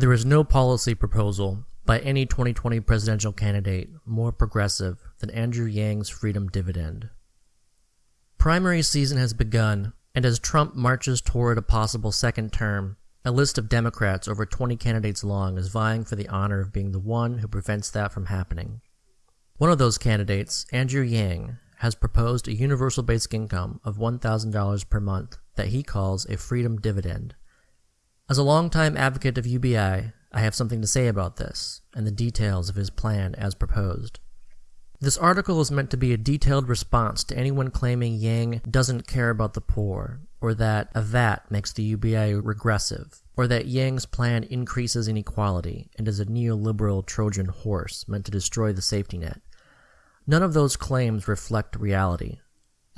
There is no policy proposal by any 2020 presidential candidate more progressive than Andrew Yang's freedom dividend. Primary season has begun, and as Trump marches toward a possible second term, a list of Democrats over 20 candidates long is vying for the honor of being the one who prevents that from happening. One of those candidates, Andrew Yang, has proposed a universal basic income of $1,000 per month that he calls a freedom dividend. As a longtime advocate of UBI, I have something to say about this and the details of his plan as proposed. This article is meant to be a detailed response to anyone claiming Yang doesn't care about the poor, or that a VAT makes the UBI regressive, or that Yang's plan increases inequality and is a neoliberal Trojan horse meant to destroy the safety net. None of those claims reflect reality.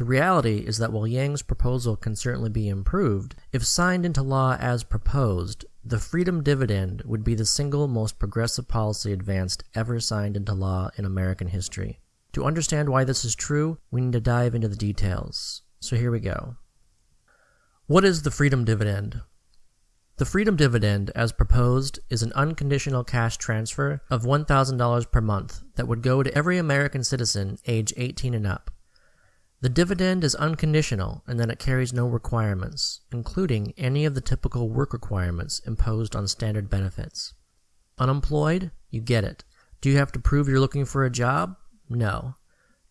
The reality is that while Yang's proposal can certainly be improved, if signed into law as proposed, the freedom dividend would be the single most progressive policy advanced ever signed into law in American history. To understand why this is true, we need to dive into the details. So here we go. What is the freedom dividend? The freedom dividend, as proposed, is an unconditional cash transfer of $1,000 per month that would go to every American citizen age 18 and up. The dividend is unconditional in that it carries no requirements, including any of the typical work requirements imposed on standard benefits. Unemployed? You get it. Do you have to prove you're looking for a job? No.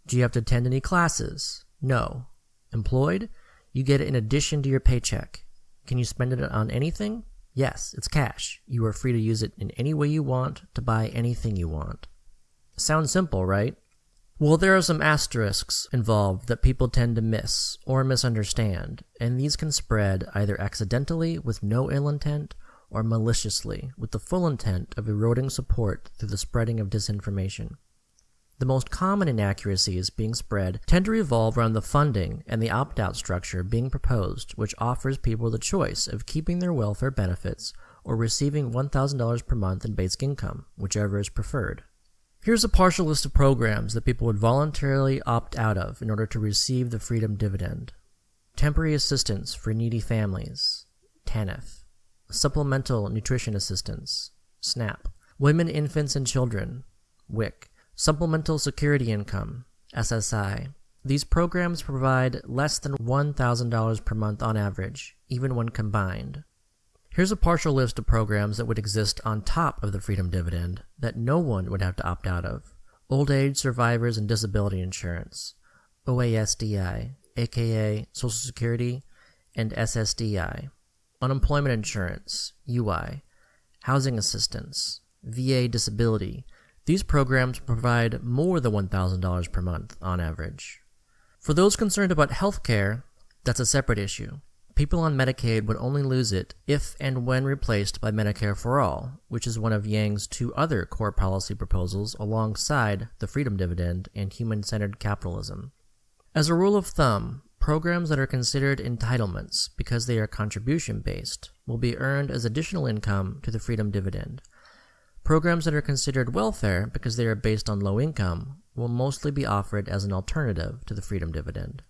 Do you have to attend any classes? No. Employed? You get it in addition to your paycheck. Can you spend it on anything? Yes, it's cash. You are free to use it in any way you want to buy anything you want. Sounds simple, right? Well, there are some asterisks involved that people tend to miss or misunderstand, and these can spread either accidentally with no ill intent or maliciously with the full intent of eroding support through the spreading of disinformation. The most common inaccuracies being spread tend to revolve around the funding and the opt out structure being proposed, which offers people the choice of keeping their welfare benefits or receiving $1,000 per month in basic income, whichever is preferred. Here's a partial list of programs that people would voluntarily opt out of in order to receive the Freedom Dividend. Temporary Assistance for Needy Families, TANF. Supplemental Nutrition Assistance, SNAP. Women, Infants, and Children, WIC. Supplemental Security Income, SSI. These programs provide less than $1,000 per month on average, even when combined. Here's a partial list of programs that would exist on top of the Freedom Dividend that no one would have to opt out of. Old Age Survivors and Disability Insurance, OASDI, aka Social Security, and SSDI. Unemployment Insurance, UI. Housing Assistance, VA Disability. These programs provide more than $1,000 per month on average. For those concerned about health care, that's a separate issue. People on Medicaid would only lose it if and when replaced by Medicare for All, which is one of Yang's two other core policy proposals alongside the Freedom Dividend and human centered capitalism. As a rule of thumb, programs that are considered entitlements because they are contribution based will be earned as additional income to the Freedom Dividend. Programs that are considered welfare because they are based on low income will mostly be offered as an alternative to the Freedom Dividend.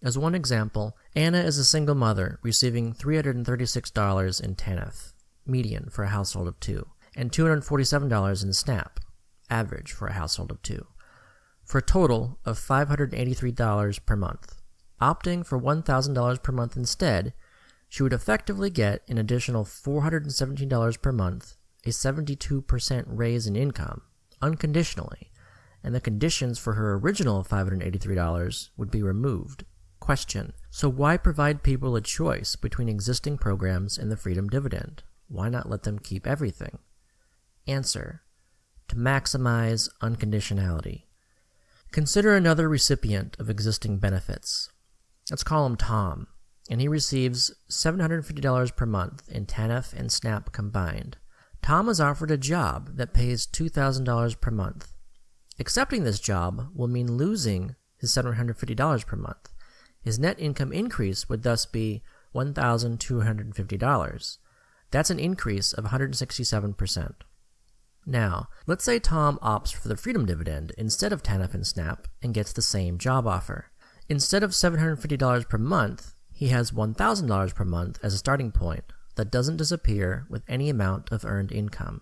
As one example, Anna is a single mother receiving $336 in TANF, median for a household of two, and $247 in SNAP, average for a household of two, for a total of $583 per month. Opting for $1,000 per month instead, she would effectively get an additional $417 per month, a 72% raise in income, unconditionally, and the conditions for her original $583 would be removed. Question. So why provide people a choice between existing programs and the Freedom Dividend? Why not let them keep everything? Answer. To maximize unconditionality. Consider another recipient of existing benefits. Let's call him Tom, and he receives $750 per month in TANF and SNAP combined. Tom is offered a job that pays $2,000 per month. Accepting this job will mean losing his $750 per month. His net income increase would thus be $1,250. That's an increase of 167%. Now, let's say Tom opts for the Freedom Dividend instead of TANF and SNAP and gets the same job offer. Instead of $750 per month, he has $1,000 per month as a starting point, that doesn't disappear with any amount of earned income.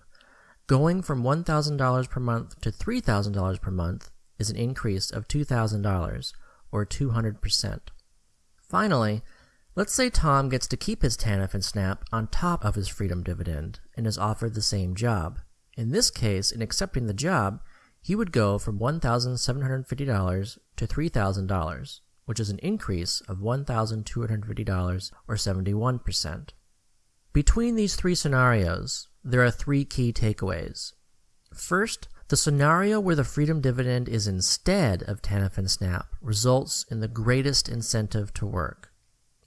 Going from $1,000 per month to $3,000 per month is an increase of $2,000, or 200%. Finally, let's say Tom gets to keep his TANF and SNAP on top of his freedom dividend and is offered the same job. In this case, in accepting the job, he would go from $1,750 to $3,000, which is an increase of $1,250 or 71%. Between these three scenarios, there are three key takeaways. First, the scenario where the freedom dividend is instead of TANF and SNAP results in the greatest incentive to work.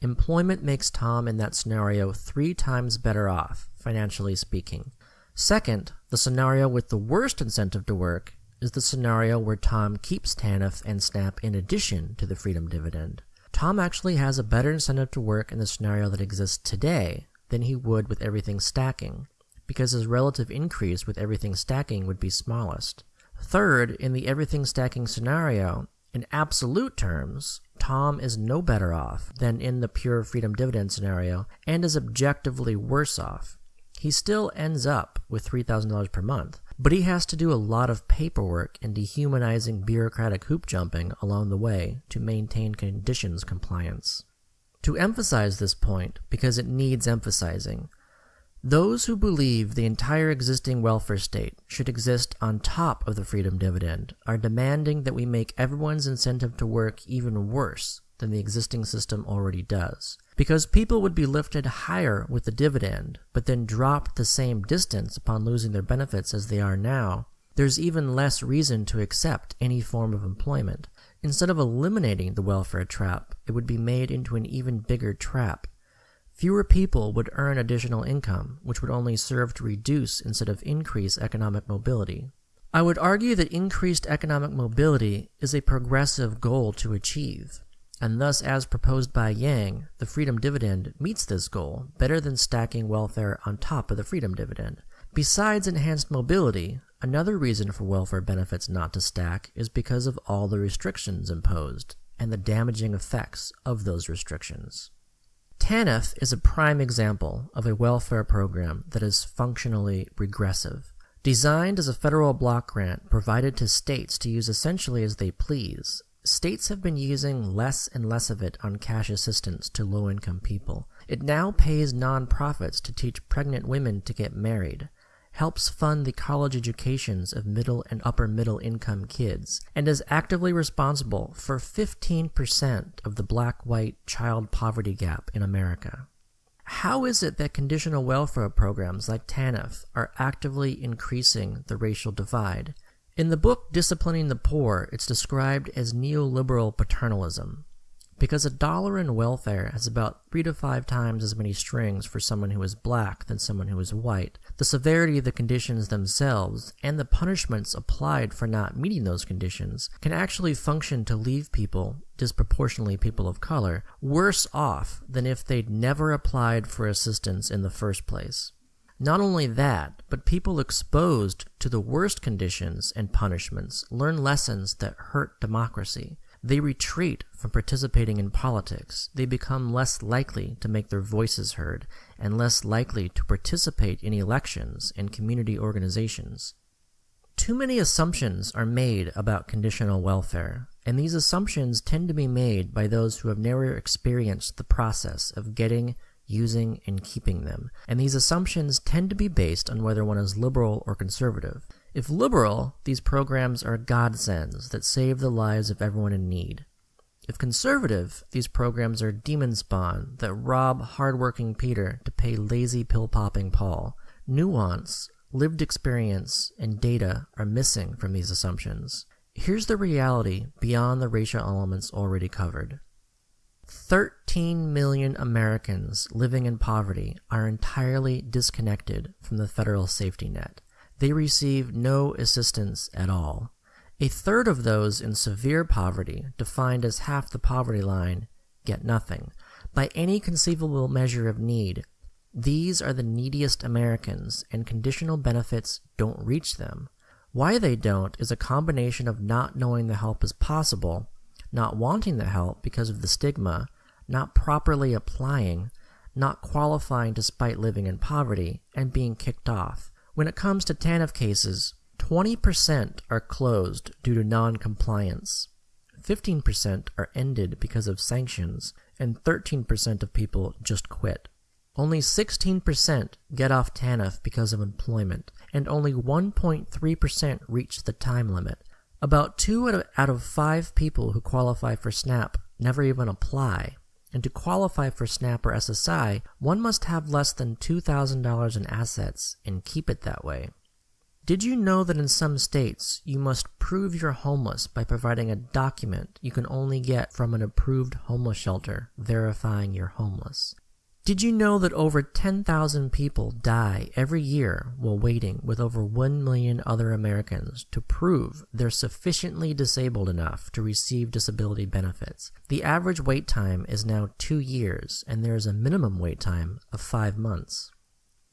Employment makes Tom in that scenario three times better off, financially speaking. Second, the scenario with the worst incentive to work is the scenario where Tom keeps TANF and SNAP in addition to the freedom dividend. Tom actually has a better incentive to work in the scenario that exists today than he would with everything stacking, because his relative increase with everything stacking would be smallest. Third, in the everything stacking scenario, in absolute terms, Tom is no better off than in the pure freedom dividend scenario and is objectively worse off. He still ends up with $3,000 per month, but he has to do a lot of paperwork and dehumanizing bureaucratic hoop jumping along the way to maintain conditions compliance. To emphasize this point, because it needs emphasizing, those who believe the entire existing welfare state should exist on top of the freedom dividend are demanding that we make everyone's incentive to work even worse than the existing system already does. Because people would be lifted higher with the dividend, but then dropped the same distance upon losing their benefits as they are now, there's even less reason to accept any form of employment. Instead of eliminating the welfare trap, it would be made into an even bigger trap. Fewer people would earn additional income, which would only serve to reduce instead of increase economic mobility. I would argue that increased economic mobility is a progressive goal to achieve and thus as proposed by Yang, the freedom dividend meets this goal better than stacking welfare on top of the freedom dividend. Besides enhanced mobility, another reason for welfare benefits not to stack is because of all the restrictions imposed and the damaging effects of those restrictions. TANF is a prime example of a welfare program that is functionally regressive. Designed as a federal block grant provided to states to use essentially as they please, states have been using less and less of it on cash assistance to low income people. It now pays nonprofits to teach pregnant women to get married, helps fund the college educations of middle and upper middle income kids, and is actively responsible for 15% of the black white child poverty gap in America. How is it that conditional welfare programs like TANF are actively increasing the racial divide? In the book Disciplining the Poor, it's described as neoliberal paternalism. Because a dollar in welfare has about three to five times as many strings for someone who is black than someone who is white, the severity of the conditions themselves and the punishments applied for not meeting those conditions can actually function to leave people, disproportionately people of color, worse off than if they'd never applied for assistance in the first place. Not only that, but people exposed to the worst conditions and punishments learn lessons that hurt democracy. They retreat from participating in politics. They become less likely to make their voices heard and less likely to participate in elections and community organizations. Too many assumptions are made about conditional welfare, and these assumptions tend to be made by those who have never experienced the process of getting using, and keeping them, and these assumptions tend to be based on whether one is liberal or conservative. If liberal, these programs are godsends that save the lives of everyone in need. If conservative, these programs are demon spawn that rob hardworking Peter to pay lazy pill-popping Paul. Nuance, lived experience, and data are missing from these assumptions. Here's the reality beyond the racial elements already covered. 13 million Americans living in poverty are entirely disconnected from the federal safety net. They receive no assistance at all. A third of those in severe poverty, defined as half the poverty line, get nothing. By any conceivable measure of need, these are the neediest Americans, and conditional benefits don't reach them. Why they don't is a combination of not knowing the help is possible not wanting the help because of the stigma, not properly applying, not qualifying despite living in poverty, and being kicked off. When it comes to TANF cases, 20% are closed due to non-compliance. 15% are ended because of sanctions, and 13% of people just quit. Only 16% get off TANF because of employment, and only 1.3% reach the time limit. About 2 out of 5 people who qualify for SNAP never even apply. And to qualify for SNAP or SSI, one must have less than $2,000 in assets and keep it that way. Did you know that in some states you must prove you're homeless by providing a document you can only get from an approved homeless shelter verifying you're homeless? Did you know that over 10,000 people die every year while waiting with over 1 million other Americans to prove they're sufficiently disabled enough to receive disability benefits? The average wait time is now 2 years and there is a minimum wait time of 5 months.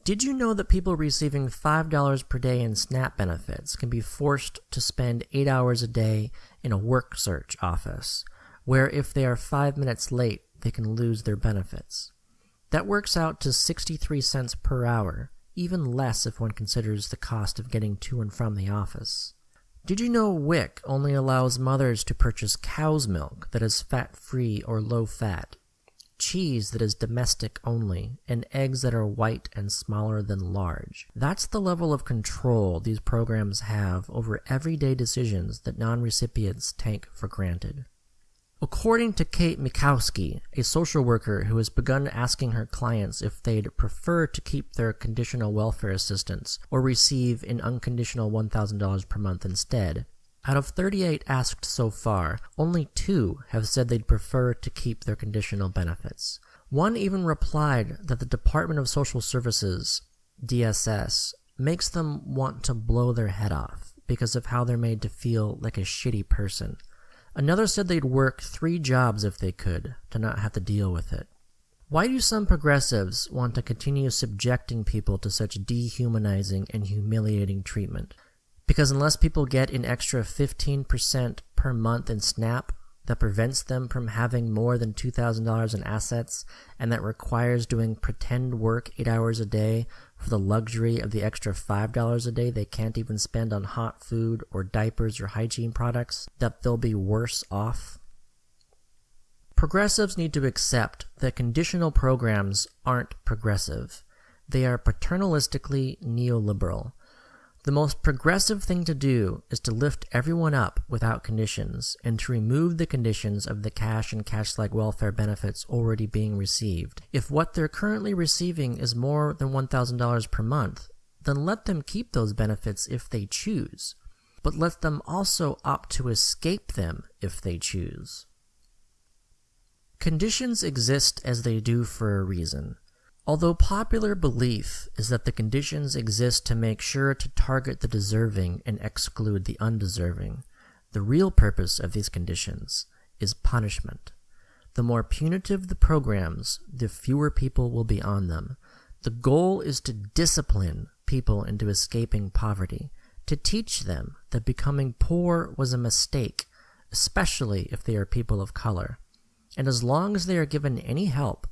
Did you know that people receiving $5 per day in SNAP benefits can be forced to spend 8 hours a day in a work search office, where if they are 5 minutes late, they can lose their benefits? That works out to 63 cents per hour, even less if one considers the cost of getting to and from the office. Did you know WIC only allows mothers to purchase cow's milk that is fat-free or low-fat cheese that is domestic only, and eggs that are white and smaller than large. That's the level of control these programs have over everyday decisions that non-recipients take for granted. According to Kate Mikowski, a social worker who has begun asking her clients if they'd prefer to keep their conditional welfare assistance or receive an unconditional $1,000 per month instead, out of 38 asked so far, only two have said they'd prefer to keep their conditional benefits. One even replied that the Department of Social Services, DSS, makes them want to blow their head off because of how they're made to feel like a shitty person. Another said they'd work three jobs if they could, to not have to deal with it. Why do some progressives want to continue subjecting people to such dehumanizing and humiliating treatment? Because unless people get an extra 15% per month in SNAP that prevents them from having more than $2,000 in assets and that requires doing pretend work 8 hours a day for the luxury of the extra $5 a day they can't even spend on hot food or diapers or hygiene products, that they'll be worse off. Progressives need to accept that conditional programs aren't progressive. They are paternalistically neoliberal. The most progressive thing to do is to lift everyone up without conditions and to remove the conditions of the cash and cash-like welfare benefits already being received. If what they're currently receiving is more than $1,000 per month, then let them keep those benefits if they choose, but let them also opt to escape them if they choose. Conditions exist as they do for a reason. Although popular belief is that the conditions exist to make sure to target the deserving and exclude the undeserving, the real purpose of these conditions is punishment. The more punitive the programs, the fewer people will be on them. The goal is to discipline people into escaping poverty, to teach them that becoming poor was a mistake, especially if they are people of color. And as long as they are given any help,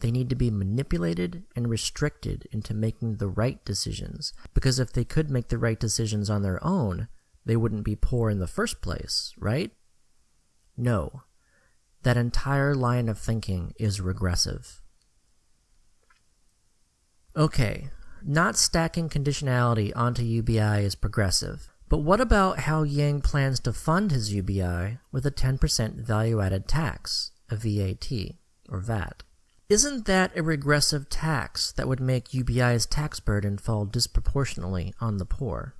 they need to be manipulated and restricted into making the right decisions, because if they could make the right decisions on their own, they wouldn't be poor in the first place, right? No. That entire line of thinking is regressive. Okay, not stacking conditionality onto UBI is progressive. But what about how Yang plans to fund his UBI with a 10% value-added tax, a VAT, or VAT? Isn't that a regressive tax that would make UBI's tax burden fall disproportionately on the poor?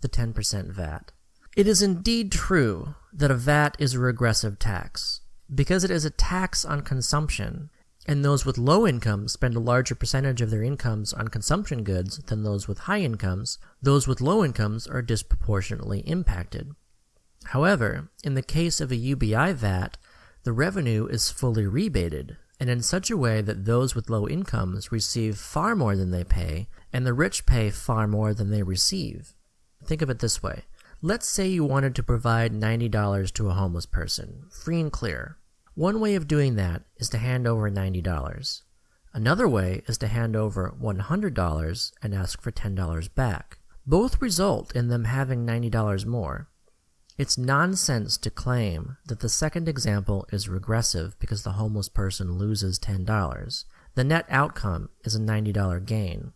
The 10% VAT. It is indeed true that a VAT is a regressive tax, because it is a tax on consumption, and those with low incomes spend a larger percentage of their incomes on consumption goods than those with high incomes, those with low incomes are disproportionately impacted. However, in the case of a UBI VAT, the revenue is fully rebated, and in such a way that those with low incomes receive far more than they pay, and the rich pay far more than they receive. Think of it this way. Let's say you wanted to provide $90 to a homeless person, free and clear. One way of doing that is to hand over $90. Another way is to hand over $100 and ask for $10 back. Both result in them having $90 more. It's nonsense to claim that the second example is regressive because the homeless person loses $10. The net outcome is a $90 gain.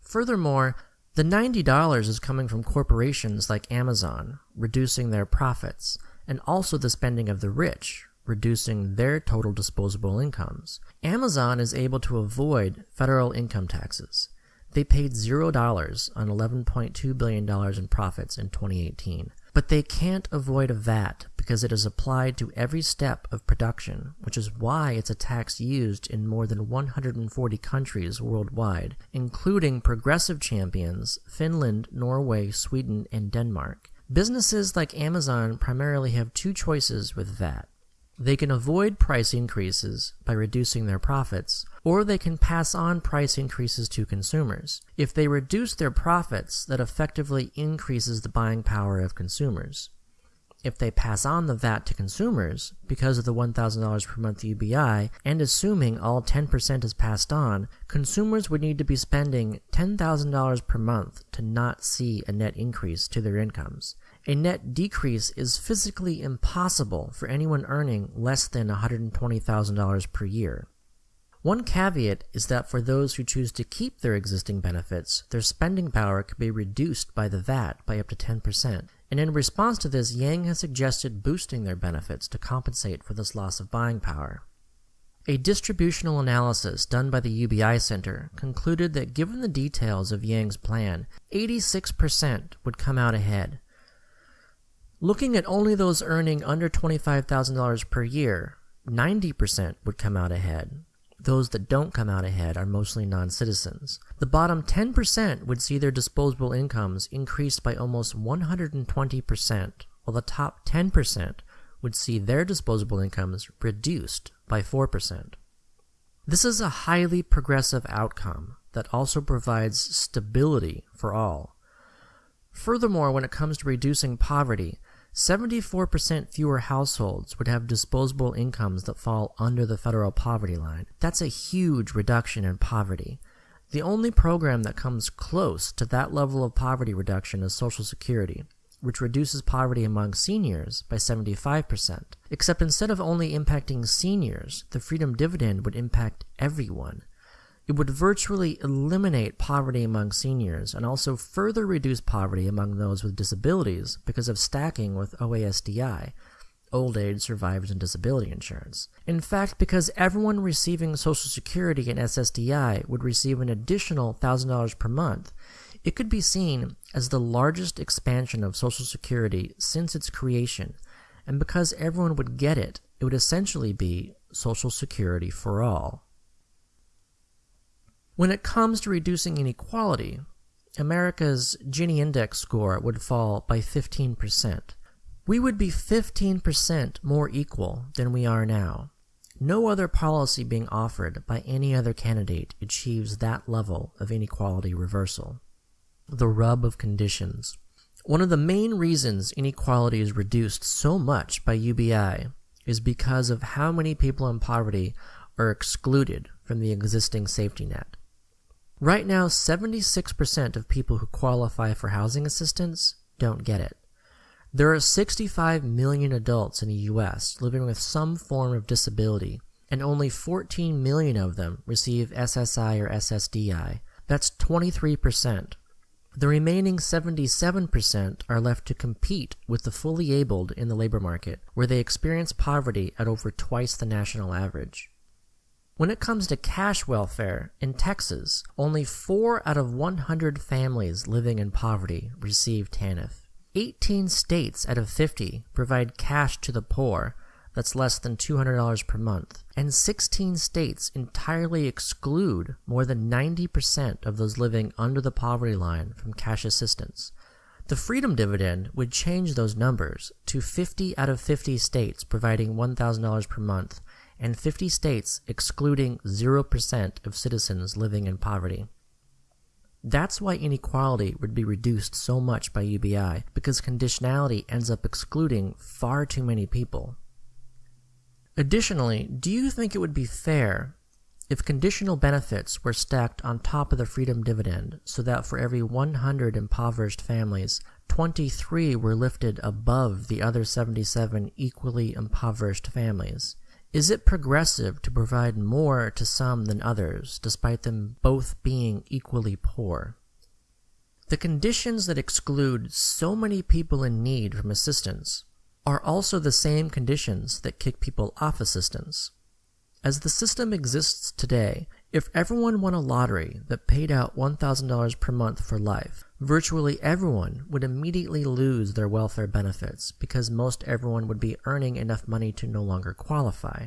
Furthermore, the $90 is coming from corporations like Amazon, reducing their profits, and also the spending of the rich, reducing their total disposable incomes. Amazon is able to avoid federal income taxes. They paid $0 on $11.2 billion in profits in 2018. But they can't avoid a VAT because it is applied to every step of production, which is why it's a tax used in more than 140 countries worldwide, including progressive champions Finland, Norway, Sweden, and Denmark. Businesses like Amazon primarily have two choices with VAT. They can avoid price increases by reducing their profits, or they can pass on price increases to consumers. If they reduce their profits, that effectively increases the buying power of consumers. If they pass on the VAT to consumers, because of the $1,000 per month UBI, and assuming all 10% is passed on, consumers would need to be spending $10,000 per month to not see a net increase to their incomes. A net decrease is physically impossible for anyone earning less than $120,000 per year. One caveat is that for those who choose to keep their existing benefits, their spending power could be reduced by the VAT by up to 10%, and in response to this, Yang has suggested boosting their benefits to compensate for this loss of buying power. A distributional analysis done by the UBI Center concluded that given the details of Yang's plan, 86% would come out ahead, Looking at only those earning under $25,000 per year, 90% would come out ahead. Those that don't come out ahead are mostly non citizens. The bottom 10% would see their disposable incomes increased by almost 120%, while the top 10% would see their disposable incomes reduced by 4%. This is a highly progressive outcome that also provides stability for all. Furthermore, when it comes to reducing poverty, 74% fewer households would have disposable incomes that fall under the federal poverty line. That's a huge reduction in poverty. The only program that comes close to that level of poverty reduction is Social Security, which reduces poverty among seniors by 75%. Except instead of only impacting seniors, the Freedom Dividend would impact everyone. It would virtually eliminate poverty among seniors and also further reduce poverty among those with disabilities because of stacking with OASDI, Old Age Survivors and Disability Insurance. In fact, because everyone receiving Social Security and SSDI would receive an additional $1,000 per month, it could be seen as the largest expansion of Social Security since its creation, and because everyone would get it, it would essentially be Social Security for all. When it comes to reducing inequality, America's Gini index score would fall by 15%. We would be 15% more equal than we are now. No other policy being offered by any other candidate achieves that level of inequality reversal. The rub of conditions. One of the main reasons inequality is reduced so much by UBI is because of how many people in poverty are excluded from the existing safety net. Right now, 76% of people who qualify for housing assistance don't get it. There are 65 million adults in the US living with some form of disability, and only 14 million of them receive SSI or SSDI. That's 23%. The remaining 77% are left to compete with the fully abled in the labor market, where they experience poverty at over twice the national average. When it comes to cash welfare, in Texas, only 4 out of 100 families living in poverty receive TANF. 18 states out of 50 provide cash to the poor that's less than $200 per month, and 16 states entirely exclude more than 90% of those living under the poverty line from cash assistance. The Freedom Dividend would change those numbers to 50 out of 50 states providing $1,000 per month and 50 states excluding 0% of citizens living in poverty. That's why inequality would be reduced so much by UBI, because conditionality ends up excluding far too many people. Additionally, do you think it would be fair if conditional benefits were stacked on top of the freedom dividend so that for every 100 impoverished families, 23 were lifted above the other 77 equally impoverished families, is it progressive to provide more to some than others, despite them both being equally poor? The conditions that exclude so many people in need from assistance are also the same conditions that kick people off assistance. As the system exists today, if everyone won a lottery that paid out $1,000 per month for life, virtually everyone would immediately lose their welfare benefits because most everyone would be earning enough money to no longer qualify.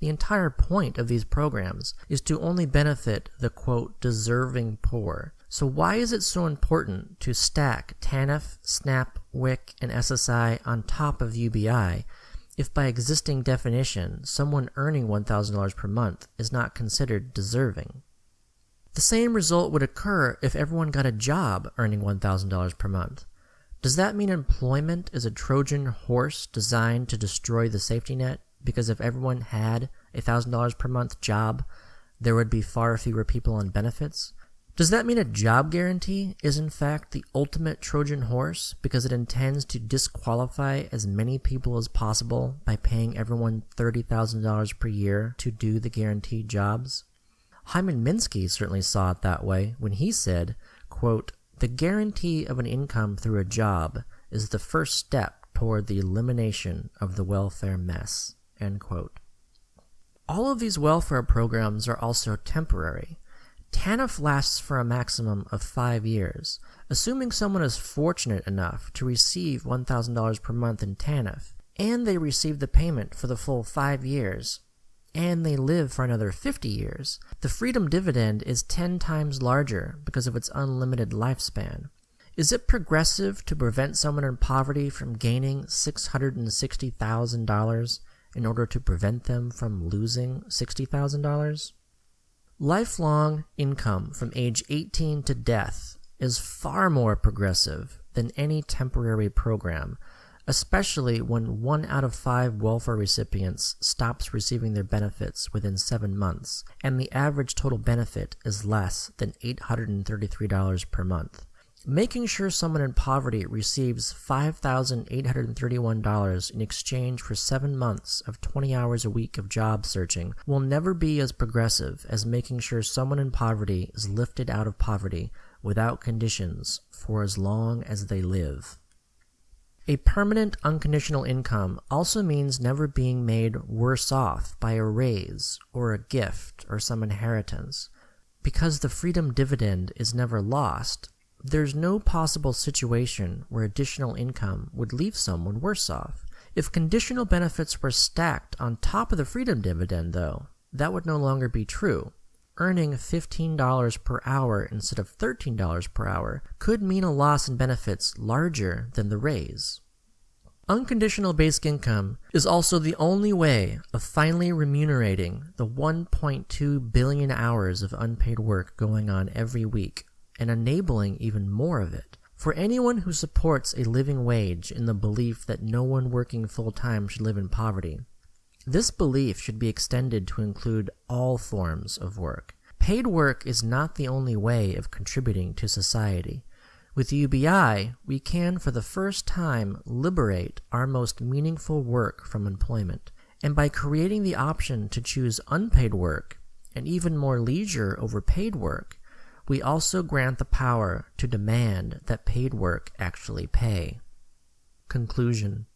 The entire point of these programs is to only benefit the quote deserving poor. So why is it so important to stack TANF, SNAP, WIC, and SSI on top of UBI if by existing definition someone earning $1,000 per month is not considered deserving. The same result would occur if everyone got a job earning $1,000 per month. Does that mean employment is a Trojan horse designed to destroy the safety net? Because if everyone had a $1,000 per month job, there would be far fewer people on benefits? Does that mean a job guarantee is in fact the ultimate Trojan horse because it intends to disqualify as many people as possible by paying everyone $30,000 per year to do the guaranteed jobs? Hyman Minsky certainly saw it that way when he said, quote, The guarantee of an income through a job is the first step toward the elimination of the welfare mess. End quote. All of these welfare programs are also temporary TANF lasts for a maximum of five years. Assuming someone is fortunate enough to receive $1,000 per month in TANF, and they receive the payment for the full five years, and they live for another 50 years, the freedom dividend is 10 times larger because of its unlimited lifespan. Is it progressive to prevent someone in poverty from gaining $660,000 in order to prevent them from losing $60,000? Lifelong income from age 18 to death is far more progressive than any temporary program, especially when one out of five welfare recipients stops receiving their benefits within seven months, and the average total benefit is less than $833 per month. Making sure someone in poverty receives $5,831 in exchange for seven months of 20 hours a week of job searching will never be as progressive as making sure someone in poverty is lifted out of poverty without conditions for as long as they live. A permanent unconditional income also means never being made worse off by a raise or a gift or some inheritance. Because the freedom dividend is never lost, there's no possible situation where additional income would leave someone worse off. If conditional benefits were stacked on top of the freedom dividend, though, that would no longer be true. Earning $15 per hour instead of $13 per hour could mean a loss in benefits larger than the raise. Unconditional basic income is also the only way of finally remunerating the 1.2 billion hours of unpaid work going on every week and enabling even more of it. For anyone who supports a living wage in the belief that no one working full time should live in poverty, this belief should be extended to include all forms of work. Paid work is not the only way of contributing to society. With UBI, we can for the first time liberate our most meaningful work from employment. And by creating the option to choose unpaid work, and even more leisure over paid work, we also grant the power to demand that paid work actually pay. Conclusion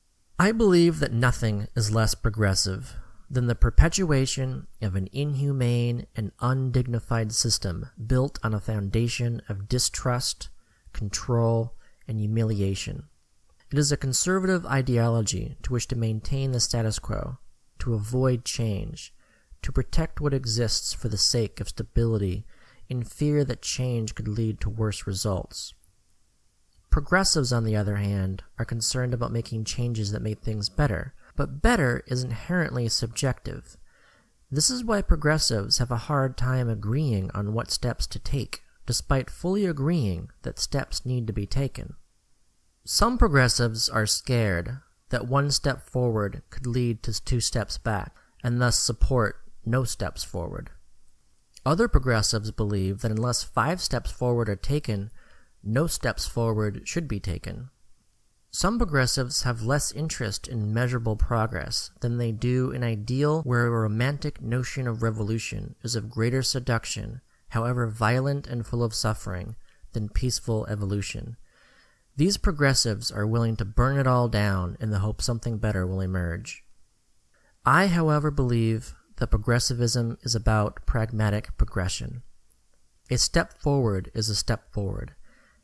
I believe that nothing is less progressive than the perpetuation of an inhumane and undignified system built on a foundation of distrust, control, and humiliation. It is a conservative ideology to wish to maintain the status quo, to avoid change, to protect what exists for the sake of stability in fear that change could lead to worse results. Progressives, on the other hand, are concerned about making changes that make things better, but better is inherently subjective. This is why progressives have a hard time agreeing on what steps to take, despite fully agreeing that steps need to be taken. Some progressives are scared that one step forward could lead to two steps back, and thus support no steps forward. Other progressives believe that unless five steps forward are taken, no steps forward should be taken. Some progressives have less interest in measurable progress than they do in ideal where a romantic notion of revolution is of greater seduction, however violent and full of suffering, than peaceful evolution. These progressives are willing to burn it all down in the hope something better will emerge. I, however, believe that progressivism is about pragmatic progression. A step forward is a step forward,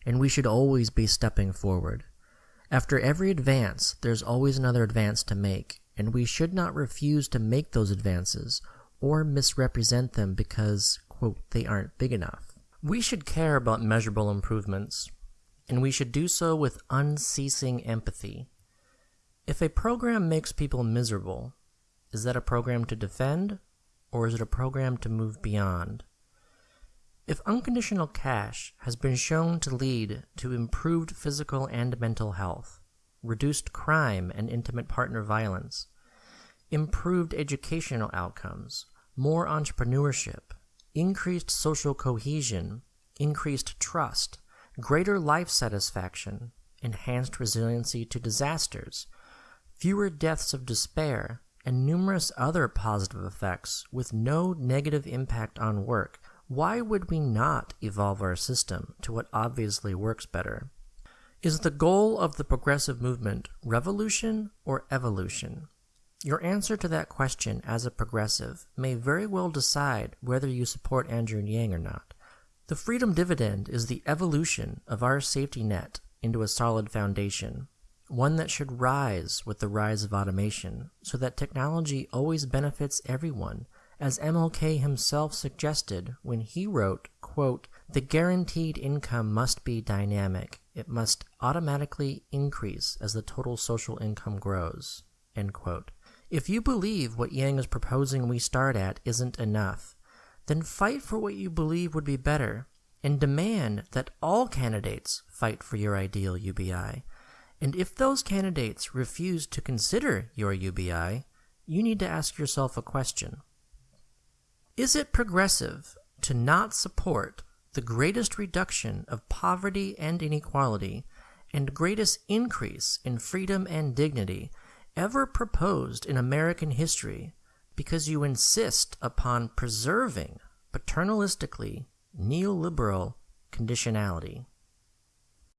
and we should always be stepping forward. After every advance, there's always another advance to make, and we should not refuse to make those advances or misrepresent them because, quote, they aren't big enough. We should care about measurable improvements, and we should do so with unceasing empathy. If a program makes people miserable, is that a program to defend, or is it a program to move beyond? If unconditional cash has been shown to lead to improved physical and mental health, reduced crime and intimate partner violence, improved educational outcomes, more entrepreneurship, increased social cohesion, increased trust, greater life satisfaction, enhanced resiliency to disasters, fewer deaths of despair, and numerous other positive effects with no negative impact on work why would we not evolve our system to what obviously works better? Is the goal of the progressive movement revolution or evolution? Your answer to that question as a progressive may very well decide whether you support Andrew Yang or not. The freedom dividend is the evolution of our safety net into a solid foundation, one that should rise with the rise of automation, so that technology always benefits everyone as MLK himself suggested when he wrote, quote, The guaranteed income must be dynamic. It must automatically increase as the total social income grows. End quote. If you believe what Yang is proposing we start at isn't enough, then fight for what you believe would be better and demand that all candidates fight for your ideal UBI. And if those candidates refuse to consider your UBI, you need to ask yourself a question. Is it progressive to not support the greatest reduction of poverty and inequality and greatest increase in freedom and dignity ever proposed in American history because you insist upon preserving paternalistically neoliberal conditionality?